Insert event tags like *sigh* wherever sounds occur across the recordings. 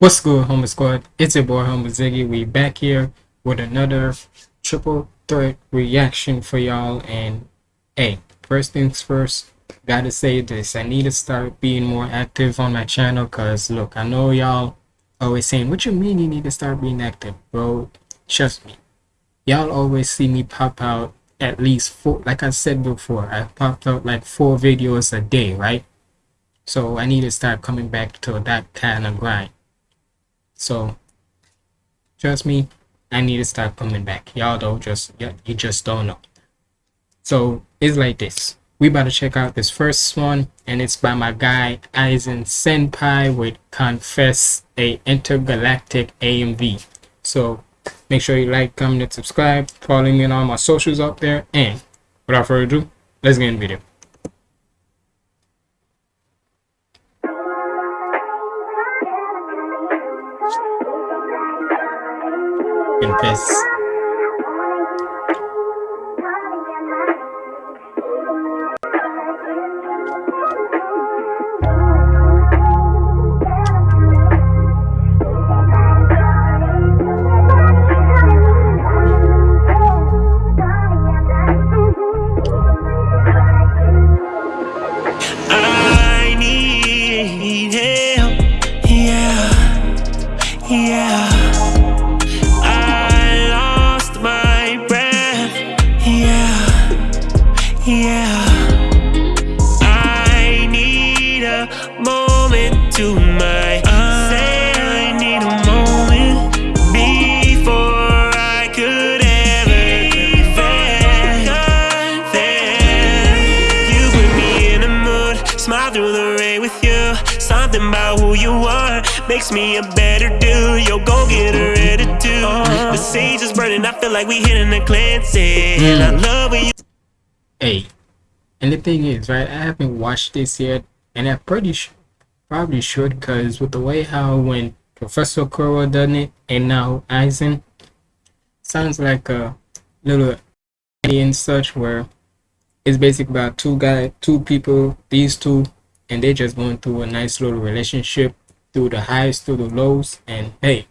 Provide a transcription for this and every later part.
What's good, Humble Squad? It's your boy Humble Ziggy. We back here with another triple threat reaction for y'all. And hey, first things first, gotta say this. I need to start being more active on my channel because look, I know y'all always saying, What you mean you need to start being active, bro? Trust me. Y'all always see me pop out at least four like I said before, I popped out like four videos a day, right? So I need to start coming back to that kind of grind. So trust me, I need to start coming back. Y'all don't just you just don't know. So it's like this. We about to check out this first one, and it's by my guy Aizen Senpai with Confess a Intergalactic AMV. So make sure you like, comment, and subscribe. Follow me on all my socials up there. And without further ado, let's get in the video. Confess. Yeah. I need a moment to myself. I need a moment before I could ever confess. You put me in a mood, smile through the rain with you. Something about who you are makes me a better dude. Yo, go get her attitude. The sage is burning, I feel like we hitting a cleansing. I mm. love when you. Hey, and the thing is, right? I haven't watched this yet, and I pretty sh- probably should, cause with the way how when Professor Kuro done it, and now Aizen, sounds like a little and such where it's basically about two guy, two people, these two, and they're just going through a nice little relationship through the highs, through the lows, and hey,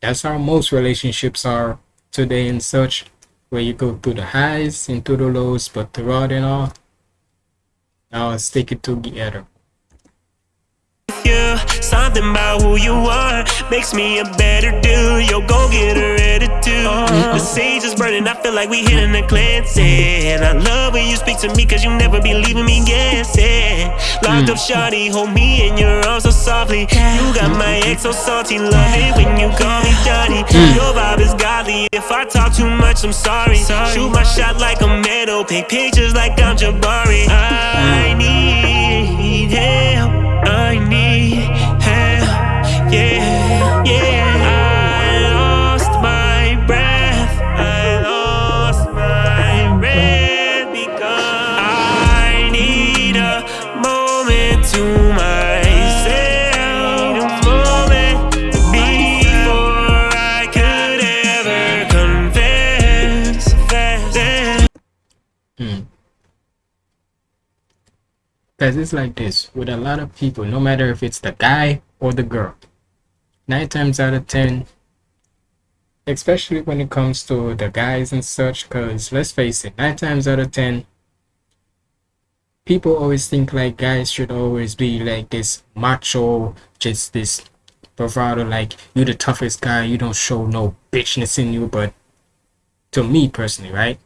that's how most relationships are today and such where you go through the highs and through the lows but throughout it all now stick it together you. Something about who you are makes me a better dude. Yo, go get her attitude. The sage is burning, I feel like we hitting a cleansing. And I love when you speak to me, cause you never be leaving me guessing. Locked up, hmm. shawty, hold me in your arms so softly. You got my ex so salty, love it when you call me Johnny. Hmm. Hmm. Your vibe is godly. If I talk too much, I'm sorry. Shoot my shot like a medal, take pictures like I'm Jabari. I need help. Yeah, yeah. I lost my breath, I lost my breath because I need a moment to myself, a moment before I could ever confess. Hmm. confess. because it's like this with a lot of people no matter if it's the guy or the girl nine times out of ten especially when it comes to the guys and such because let's face it nine times out of ten people always think like guys should always be like this macho just this bravado like you're the toughest guy you don't show no bitchness in you. But to me personally right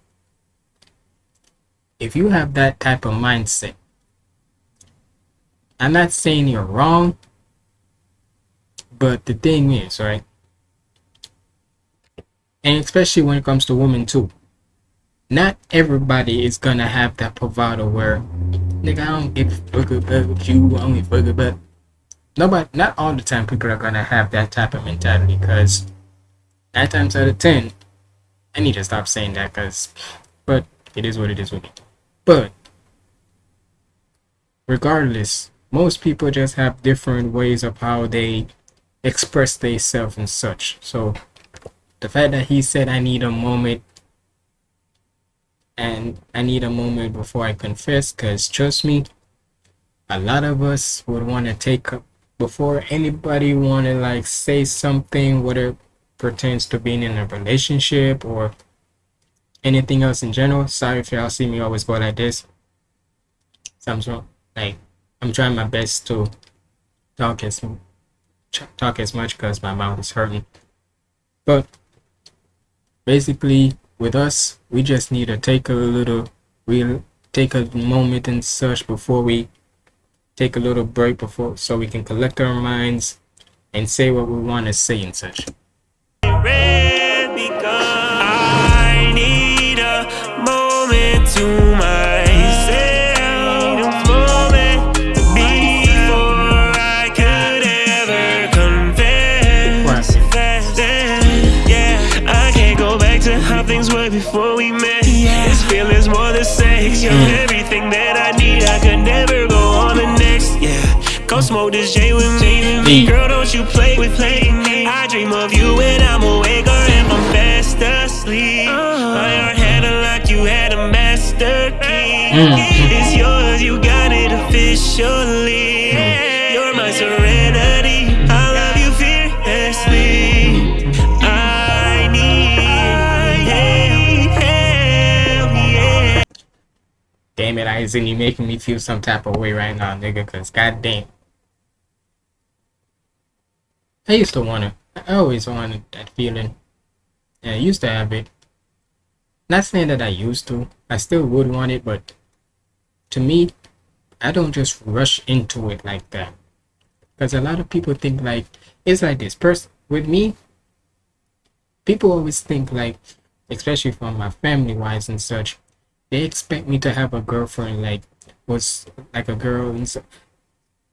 if you have that type of mindset i'm not saying you're wrong but the thing is right and especially when it comes to women too not everybody is gonna have that bravado where nigga I don't give a fuck about you, I a fuck about nobody not all the time people are gonna have that type of mentality because nine times out of ten I need to stop saying that because but it is what it is with me. But regardless, most people just have different ways of how they express themselves and such. So the fact that he said I need a moment and I need a moment before I confess because trust me, a lot of us would want to take up before anybody want to like say something, whether pertains to being in a relationship or anything else in general. Sorry if y'all see me always go like this. Something's wrong. Like I'm trying my best to talk as talk as much because my mouth is hurting. But basically, with us, we just need to take a little, we take a moment and such before we take a little break before so we can collect our minds and say what we want to say and such. Before we met. Yeah. This feeling's more than sex. You're mm. everything that I need. I could never go on the next. Yeah. Come smoke this J with me. Girl, don't you play with playing me. I dream of you when I'm awake or if I'm fast asleep. Uh-huh. My heart had a you had a master key. Aizen, you making me feel some type of way right now, nigga, cause goddamn. I used to want it. I always wanted that feeling. Yeah, I used to have it. Not saying that I used to. I still would want it, but to me, I don't just rush into it like that. Because a lot of people think like, it's like this. Person with me, people always think like, especially from my family wise and such, they expect me to have a girlfriend like was like a girl and so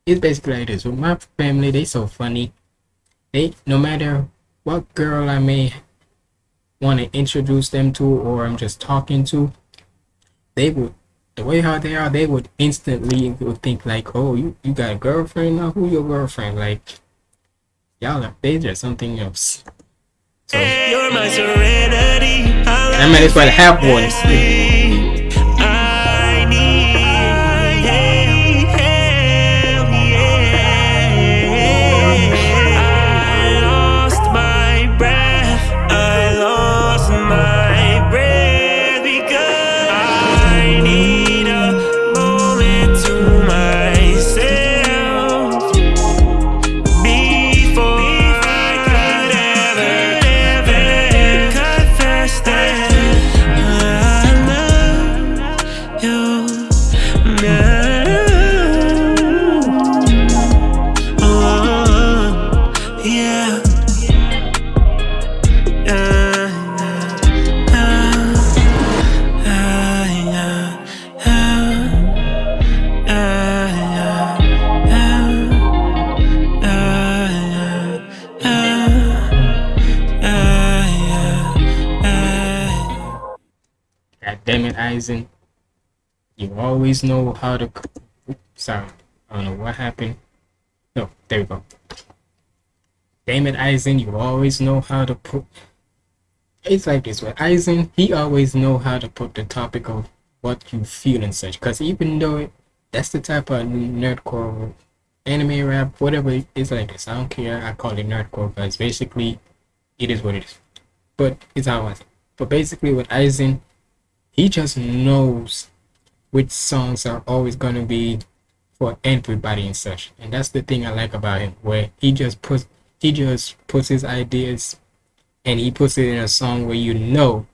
it's basically like this. With my family they so funny. They no matter what girl i may want to introduce them to or i'm just talking to they would the way how they are they would instantly would think like oh you you got a girlfriend? Now who your girlfriend? Like y'all are they just something else. So You're my serenity. I might as well have one you always know how to. Sorry, I don't know what happened. No, there we go. Damon Aizen, you always know how to put. It's like this with Aizen, he always know how to put the topic of what you feel and such. Cause even though it, that's the type of nerdcore anime rap, whatever it's like this. I don't care. I call it nerdcore because basically it is what it is. But it's how I. But basically with Aizen, he just knows which songs are always going to be for everybody and such and that's the thing i like about him where he just puts he just puts his ideas and he puts it in a song where you know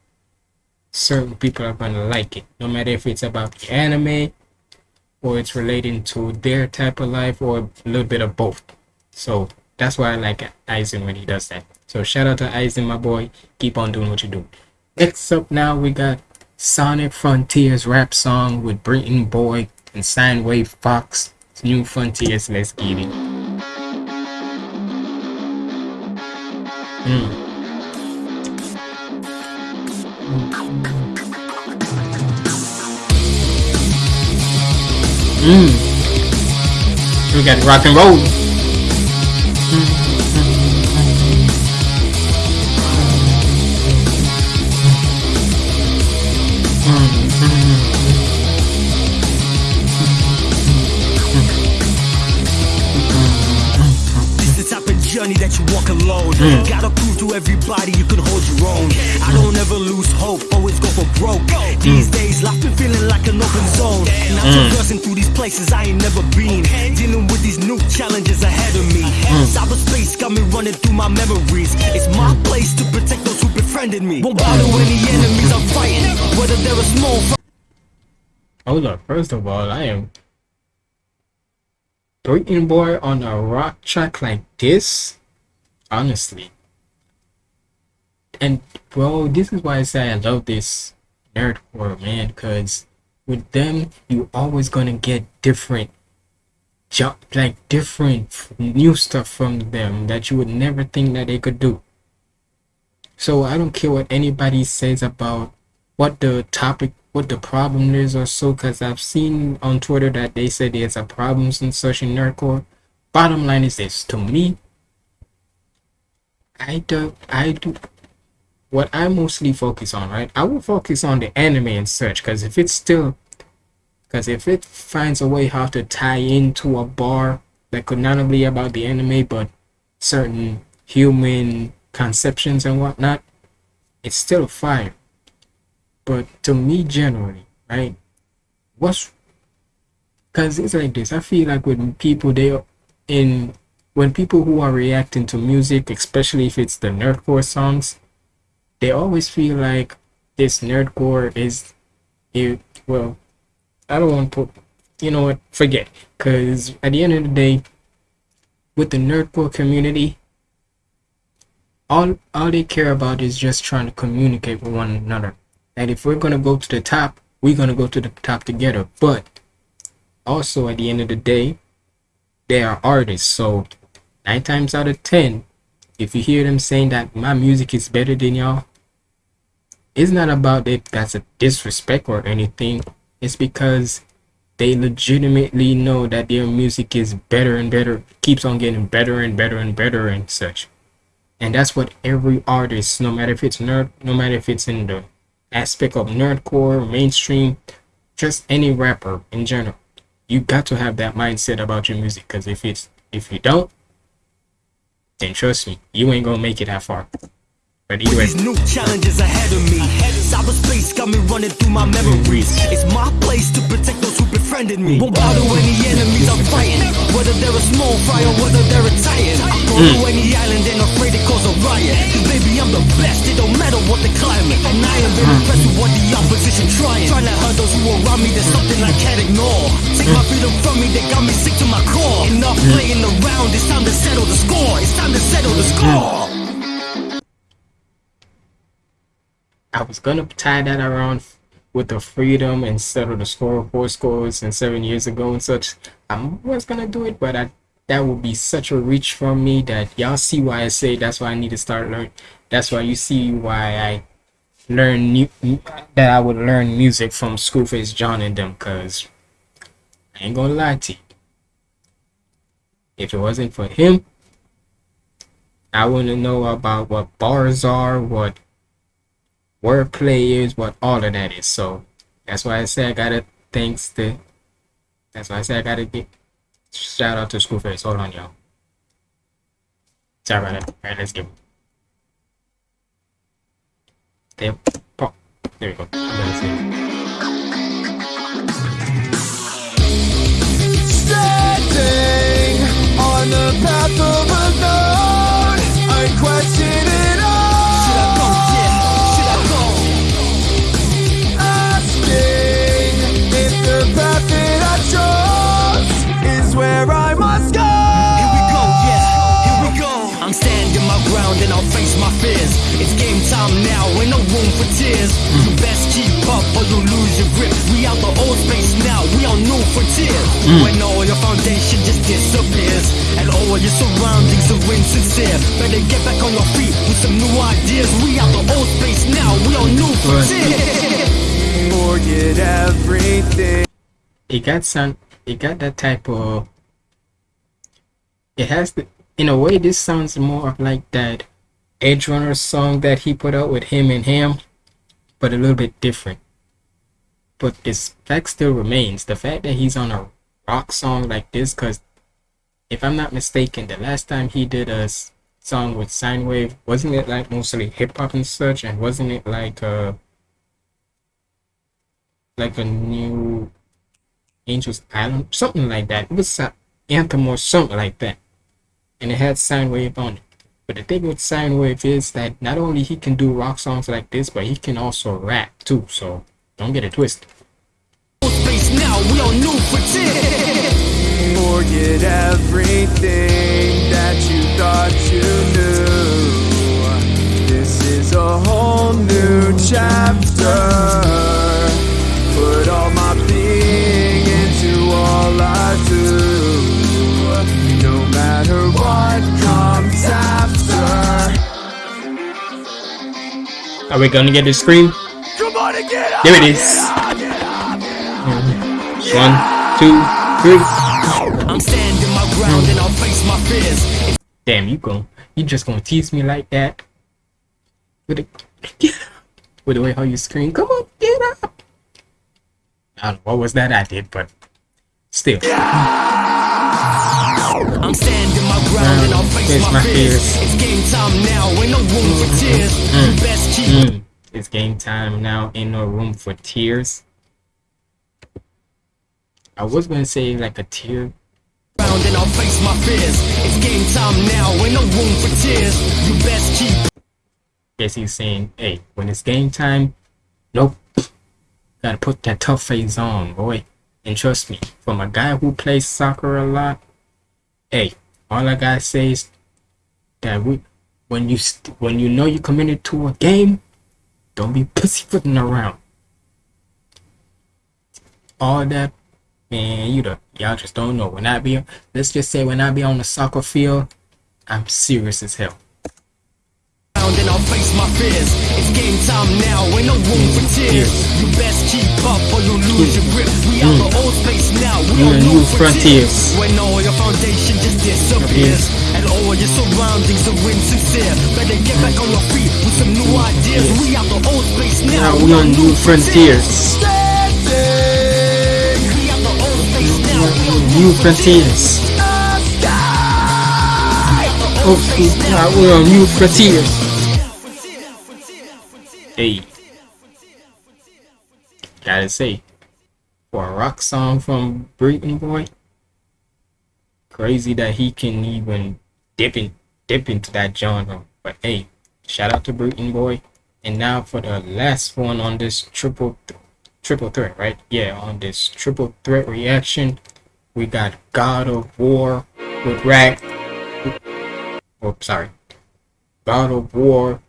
certain people are going to like it. No matter if it's about the anime or it's relating to their type of life or a little bit of both. So that's why i like Aizen when he does that. So shout out to Aizen my boy. Keep on doing what you do. Next up now we got Sonic Frontiers rap song with Breeton Boy and Sinewave Fox. New Frontiers, let's get it. Mm. Mm. We got rock and roll. Mm. Journey that you walk alone. Hmm. Gotta prove to everybody you can hold your own. I don't ever lose hope, always go for broke. Hmm. These days, life been feeling like an open zone. Hmm. Now traversing through these places I ain't never been. Dealing with these new challenges ahead of me. Cyberspace got me running through my memories. It's my place to protect those who befriended me. Won't bother any enemies I'm fighting, whether they're a small. Hold oh, up, first of all, I am Breeton Boy on a rock track like this, honestly. And bro, this is why I say I love this nerdcore man, because with them you always gonna get different jump like different new stuff from them that you would never think that they could do. So I don't care what anybody says about what the topic what the problem is or so because I've seen on Twitter that they said there's a problems in in nerdcore. Bottom line is this to me I do I do what I mostly focus on, right? I will focus on the anime and such because if it's still because if it finds a way how to tie into a bar that could not only be about the anime but certain human conceptions and whatnot, it's still fire. But to me, generally, right? What's because it's like this. I feel like when people they in when people who are reacting to music, especially if it's the nerdcore songs, they always feel like this nerdcore is it. Well, I don't want to put. You know what? Forget. Because at the end of the day, with the nerdcore community, all all they care about is just trying to communicate with one another and if we're going to go to the top we're going to go to the top together but also at the end of the day they are artists so nine times out of ten if you hear them saying that my music is better than y'all it's not about it that's a disrespect or anything it's because they legitimately know that their music is better and better keeps on getting better and better and better and such and that's what every artist no matter if it's nerd no matter if it's in the aspect of nerdcore, mainstream, just any rapper in general. You got to have that mindset about your music because if it's if you don't, then trust me, you ain't gonna make it that far. But anyway. These new challenges ahead of me. Cyberspace got me running through my memories. It's my place to protect those who befriended me. Won't bother any enemies I'm fighting. Whether they're a small fry or whether they're a titan. I go mm. to any island and afraid to cause a riot. Cause baby, I'm the best. It don't matter what the climate. And I am very impressed with what the opposition trying. Trying to hurt those who around me. There's something I can't ignore. Take my freedom from me. They got me sick to my core. Enough mm. playing around. It's time to settle the score. It's time to settle the score. I was gonna tie that around with the freedom and settle the score four scores and seven years ago and such. I was gonna do it, but I that would be such a reach from me that y'all see why I say that's why I need to start learning. That's why you see why I learn new that I would learn music from Schoolface John and them, cause I ain't gonna lie to you. If it wasn't for him, I wouldn't know about what bars are, what wordplay is, what all of that is. So that's why I say I gotta thanks to. That's why I say I gotta get shout out to Schoolface. Hold on, y'all. Sorry about that. All right, let's get. There. There we go. New frontiers. Mm. When all your foundation just disappears and all your surroundings are insincere. Better get back on your feet with some new ideas. We the old space now, we on new frontiers. Forget everything. it got some it got that type of it has the in a way this sounds more of like that edge runner song that he put out with him and him but a little bit different but this fact still remains the fact that he's on a rock song like this because if I'm not mistaken, the last time he did a song with Sinewave, wasn't it like mostly hip hop and such? And wasn't it like uh like a new Angels Island, something like that? It was an anthem or something like that, and it had Sinewave on it. But the thing with Sinewave is that not only he can do rock songs like this, but he can also rap too. So don't get it twisted. Space now, we on new frontier. Forget everything that you thought you knew. This is a whole new chapter. Put all my being into all I do. No matter what comes after. Are we gonna get the scream? There it is. One, two, three. I'm standing my ground and I'll face my fears. Damn, you gon' you just gonna tease me like that? With the. With the way how you scream, come on, get up. I don't know what was that I did, but still. I'm standing my ground and I'll face my fears. It's game time now, ain't no room for tears. You best keep Mm. It's game time now, ain't no room for tears. I was gonna say like a tear. and I'll face my fears. It's game time now, ain't no room for tears. You best keep Guess he's saying, hey, when it's game time, nope. Gotta put that tough face on, boy. And trust me, from a guy who plays soccer a lot, hey, all I gotta say is that we, when you st- when you know you're committed to a game, don't be pussyfooting around. All that, man, you the y'all just don't know. When I be, let's just say when I be on the soccer field, I'm serious as hell. Ground and I'll face my fears. It's game time now, ain't no room for tears. You best keep up or you'll lose your grip. We out the old space now, we We on new frontiers. When all your foundation just disappears. And all your surroundings are insincere. Better get back on your feet with some new ideas. We out the old space now, we on new frontiers. Standing We out the old space now, we on New frontiers. Oh, we're on new frontiers. Hey, gotta say, for a rock song from Breeton Boy, crazy that he can even dip in, dip into that genre. But hey, shout out to Breeton Boy. And now for the last one on this triple th- triple threat, right? Yeah, on this triple threat reaction, we got God of War with Rag. Oh, sorry. God of War,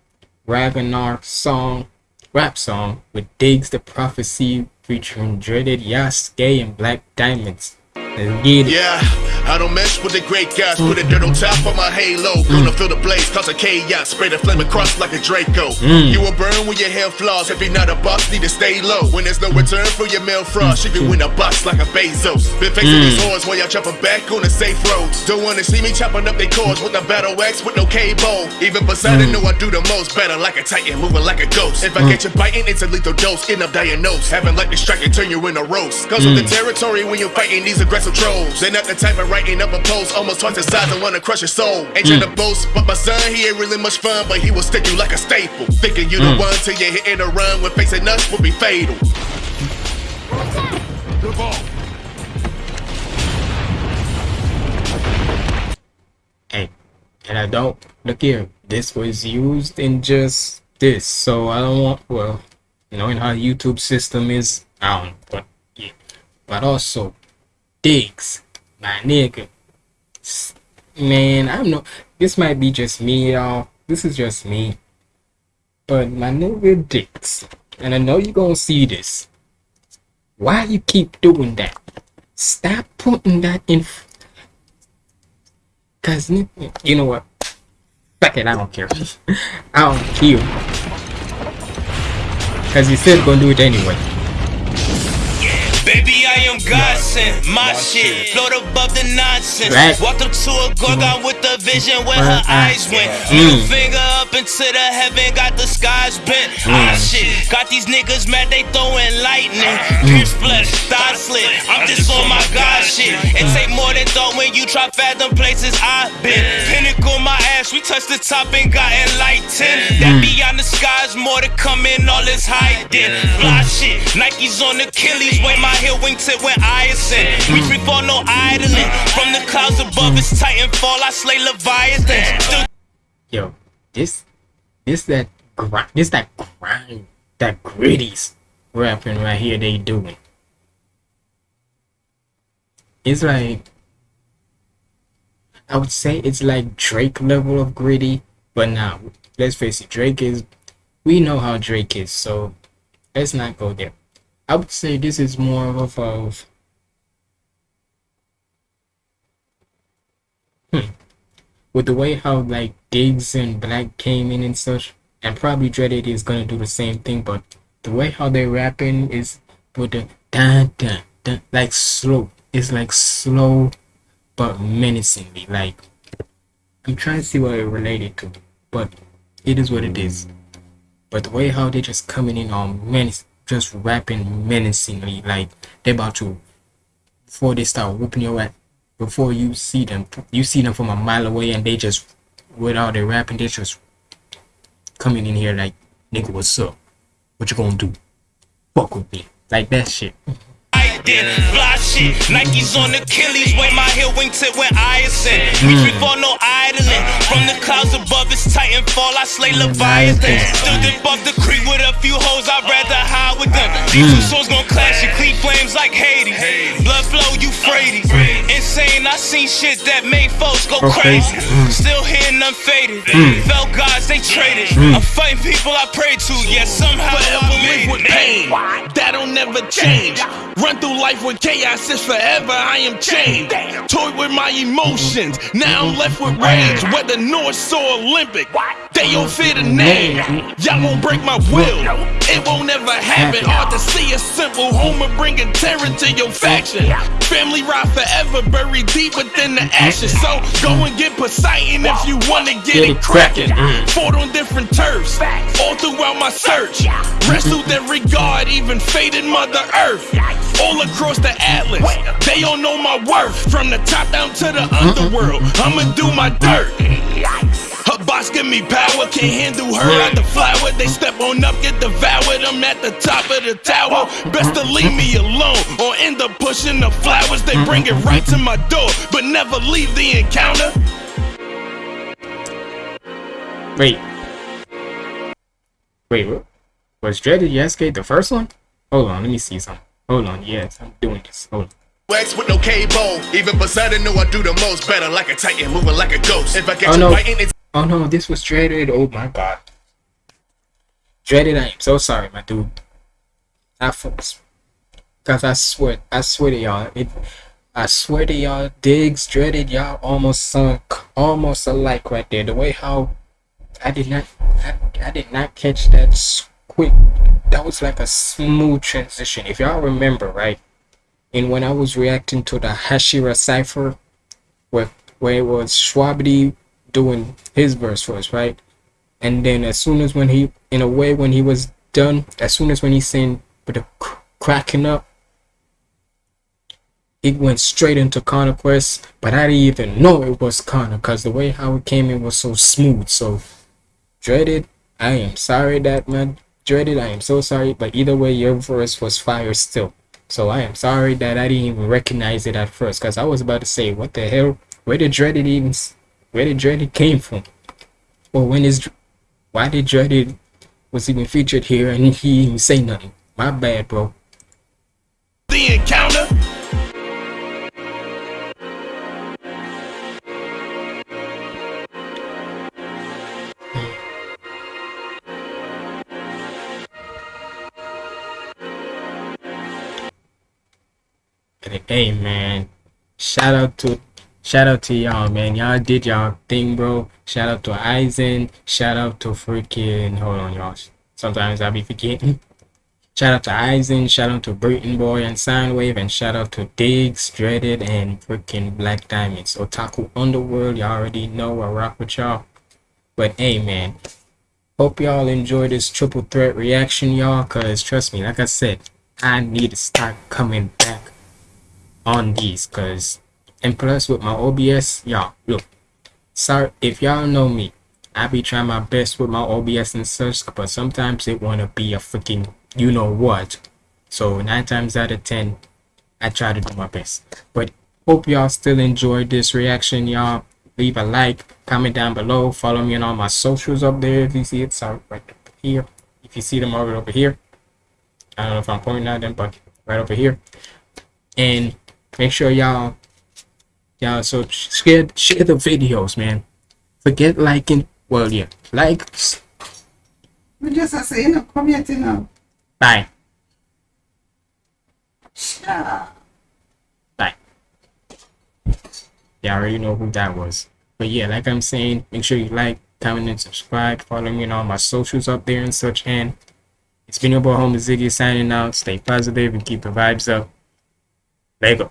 Ragnar song, rap song with Diggz the Prophecy featuring Dreaded Yasuke and Black Diamonds. Let's get it. Yeah, I don't mess with the great guys. Put a dirt on top of my halo. Mm. Gonna feel the blaze, cause a chaos. Spray the flame across like a Draco. Mm. You will burn when your hair flaws. If you're not a boss, need to stay low. When there's no return for your mail frost, mm. you can win a box like a Bezos. Been facing these hordes while y'all jumping back on the safe roads. Don't wanna see me chopping up their cords with a battle axe with no cable. Even Poseidon know I do the most. Better like a titan, moving like a ghost. If I get you biting, it's a lethal dose. End up diagnosed. Having like the strike and turn you in a roast. Cause with the territory when you're fighting these aggressive trolls. They're not the type of writing up a post almost twice the size and wanna crush your soul. Ain't trying to mm. boast, but my son, he ain't really much fun, but he will stick you like a staple. Thinking you the mm. one till you're hitting a run when facing us will be fatal. Hey, and I don't look here. This was used in just this, so I don't want. Well, knowing how YouTube system is, I don't. But yeah, but also Diggz, my nigga. Man, I'm no. This might be just me, y'all. This is just me. But my nigga Diggz, and I know you gonna see this. Why you keep doing that? Stop putting that in. Cause you know what? Fuck it, I don't care. *laughs* I don't care. Cause you said gonna do it anyway. Baby, I God sent my shit. Float above the nonsense. Right. Walked up to a gorgon with the vision where Her her eyes eyes. went. Mm. Middle finger up into the heaven, got the skies bent. Ah shit, got these niggas mad, they throwing lightning. Pierce flesh, thigh slit. I'm just on my God shit. It take more than thought when you try fathom places I've been. Pinnacle my ass, we touched the top and got enlightened. That beyond the skies, more to come in, all is hiding. Fly shit, Nikes on Achilles, way my heel wingtip when I. We free fall, no idling. From the clouds above, it's Titanfall, I slay Leviathan. Yo, this, this that grind, this that grind, that gritty's rapping right here. They doing. It's like, I would say it's like Drake level of gritty, but now let's face it, Drake is. We know how Drake is, so let's not go there. I would say this is more of of hmm, with the way how like Diggz and Black came in and such, and probably Dreaded is gonna do the same thing, but the way how they rapping is with the dun dun dun like slow. It's like slow but menacingly. Like I'm trying to see what it related to, but it is what it is. But the way how they just coming in on menace just rapping menacingly, like they're about to before they start whooping your ass before you see them you see them from a mile away and they just without their rapping they just coming in here like nigga what's up? What you gonna do? Fuck with me. Like that shit did fly shit. Nikes on Achilles, way my heel wingtip when I ascend. Mm. We free fall, no idling. From the clouds above, it's Titanfall, I slay Leviathan. Still dip off the creek with a few hoes, I'd rather hide with them. Mm. These two souls gon' clash and clean flames like Hades. Blood flow, Euphrates. Uh, Insane, I seen shit that made folks go crazy. Mm. Still hitting unfaded. Mm. Fell gods, they traded. I'm fighting people I pray to, yet somehow I live with pain. That'll never change. Run through life with chaos is forever. I am chained. Toy with my emotions. Now I'm left with rage. Whether North or Olympic, they don't fit a name. Y'all won't break my will. It won't ever happen. Hard to see a simple homer bringing terror to your faction. Family ride forever, buried deep within the ashes. So go and get Poseidon if you wanna get it cracking. Mm. Fought on different turfs, all throughout my search. Wrestled every god, even faded Mother Earth. All across the atlas, they all know my worth. From the top down to the mm-hmm. underworld, I'ma do my dirt. Her boss give me power, can't handle her like the flower. They step on up, get devoured. I'm at the top of the tower. Best to leave me alone or end up pushing the flowers. They bring it right to my door, but never leave the encounter. wait wait what? was Dreaded Yasuke the first one hold on let me see something hold on yes I'm doing this hold on Wax with no cable. Even Poseidon know I do the most. Better like a titan, moving like a ghost. If I get Oh, you no. biting, it's Oh no, this was dreaded. Oh my god. Dreaded, I am so sorry, my dude. I folks. Cause I swear, I swear to y'all, it I swear to y'all, Diggz dreaded y'all almost sunk almost alike right there. The way how I did not I, I did not catch that quick that was like a smooth transition. If y'all remember, right? And when I was reacting to the Hashira cipher where where it was Shwabadi doing his verse first, right? And then as soon as when he, in a way, when he was done, as soon as when he sang with the cr- cracking up, it went straight into Connor Quest. But I didn't even know it was Connor because the way how it came in was so smooth. So dreaded, I am sorry that man dreaded. I am so sorry. But either way, your verse was fire still. So I am sorry that I didn't even recognize it at first because I was about to say, what the hell? Where did dreaded even? Where did dreaded came from? Or when is why did Dreaded was even featured here and he didn't say nothing? My bad, bro. the encounter. Hey, man, shout out to shout out to y'all, man. Y'all did y'all thing, bro. Shout out to Aizen. Shout out to freaking. Hold on, y'all. Sometimes I be forgetting. Shout out to Aizen, shout out to Breeton Boy and Soundwave, and shout out to Diggz, Dreaded, and freaking Black Diamonds. Otaku Underworld, Y'all already know I rock with y'all. But hey, man, hope y'all enjoy this triple threat reaction, y'all. Cause trust me, like I said, I need to start coming back on these. Cause and plus with my OBS, y'all look. Sorry if y'all know me, I be trying my best with my OBS and such, but sometimes it wanna be a freaking you know what. So nine times out of ten, I try to do my best. But hope y'all still enjoyed this reaction, y'all. Leave a like, comment down below, follow me on all my socials up there if you see it. Sorry, right here. If you see them over over here. I don't know if I'm pointing at them, but right over here. And make sure y'all y'all so share share the videos, man. Forget liking well yeah. Like We just are saying, no, come here, you know. bye. Bye. Yeah, I already know who that was. But yeah, like I'm saying, make sure you like, comment, and subscribe. Follow me on all my socials up there and such. And it's been your boy, Humble Ziggy, signing out. Stay positive and keep the vibes up. Lego.